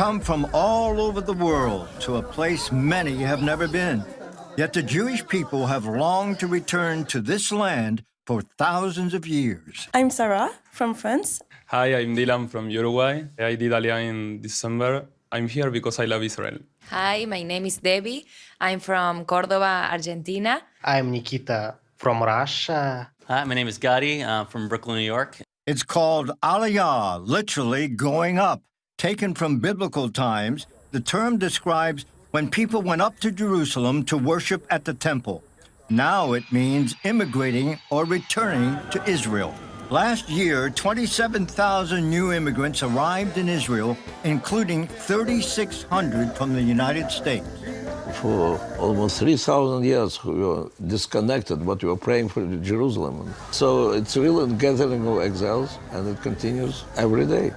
come from all over the world to a place many have never been. Yet the Jewish people have longed to return to this land for thousands of years. I'm Sarah from France. Hi, I'm Dylan from Uruguay. I did Aliyah in December. I'm here because I love Israel. Hi, my name is Debbie. I'm from Cordoba, Argentina. I'm Nikita from Russia. Hi, my name is Gotti uh, from Brooklyn, New York. It's called Aliyah, literally going up. Taken from biblical times, the term describes when people went up to Jerusalem to worship at the temple. Now it means immigrating or returning to Israel. Last year, 27,000 new immigrants arrived in Israel, including 3,600 from the United States. For almost 3,000 years, we were disconnected, but we were praying for Jerusalem. So it's really a gathering of exiles, and it continues every day.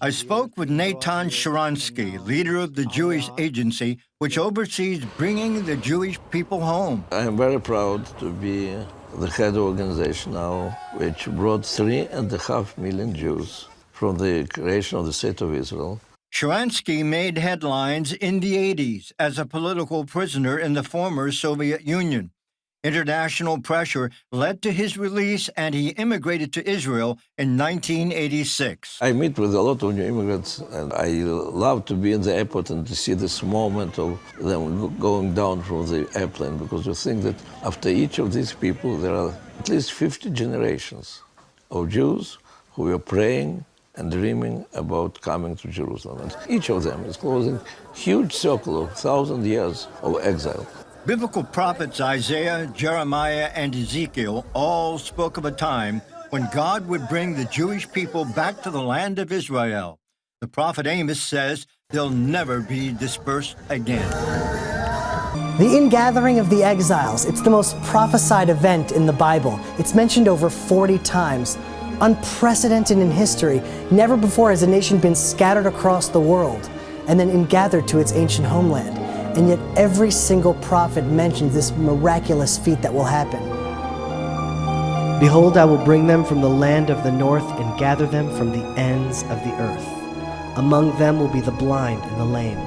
I spoke with Natan Sharansky, leader of the Jewish agency, which oversees bringing the Jewish people home. I am very proud to be the head of organization now, which brought three and a half million Jews from the creation of the State of Israel. Sharansky made headlines in the 80s as a political prisoner in the former Soviet Union. International pressure led to his release and he immigrated to Israel in 1986. I meet with a lot of new immigrants and I love to be in the airport and to see this moment of them going down from the airplane because you think that after each of these people there are at least 50 generations of Jews who are praying and dreaming about coming to Jerusalem. And each of them is closing huge circle of thousand years of exile. Biblical prophets Isaiah, Jeremiah, and Ezekiel all spoke of a time when God would bring the Jewish people back to the land of Israel. The prophet Amos says they'll never be dispersed again. The ingathering of the exiles, it's the most prophesied event in the Bible. It's mentioned over 40 times. Unprecedented in history, never before has a nation been scattered across the world and then ingathered to its ancient homeland. And yet every single prophet mentions this miraculous feat that will happen. Behold, I will bring them from the land of the north and gather them from the ends of the earth. Among them will be the blind and the lame,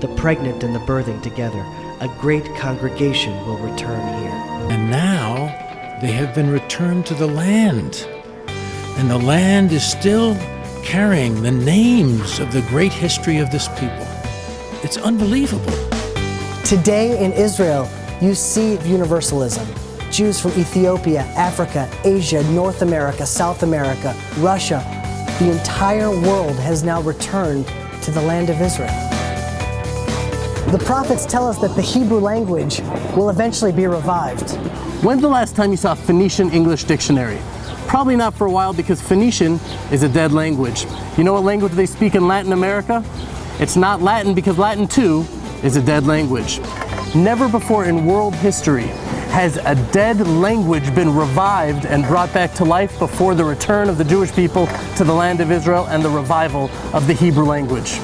the pregnant and the birthing together. A great congregation will return here. And now they have been returned to the land. And the land is still carrying the names of the great history of this people. It's unbelievable. Today in Israel, you see universalism. Jews from Ethiopia, Africa, Asia, North America, South America, Russia, the entire world has now returned to the land of Israel. The prophets tell us that the Hebrew language will eventually be revived. When's the last time you saw a Phoenician English dictionary? Probably not for a while because Phoenician is a dead language. You know what language they speak in Latin America? It's not Latin because Latin too is a dead language. Never before in world history has a dead language been revived and brought back to life before the return of the Jewish people to the land of Israel and the revival of the Hebrew language.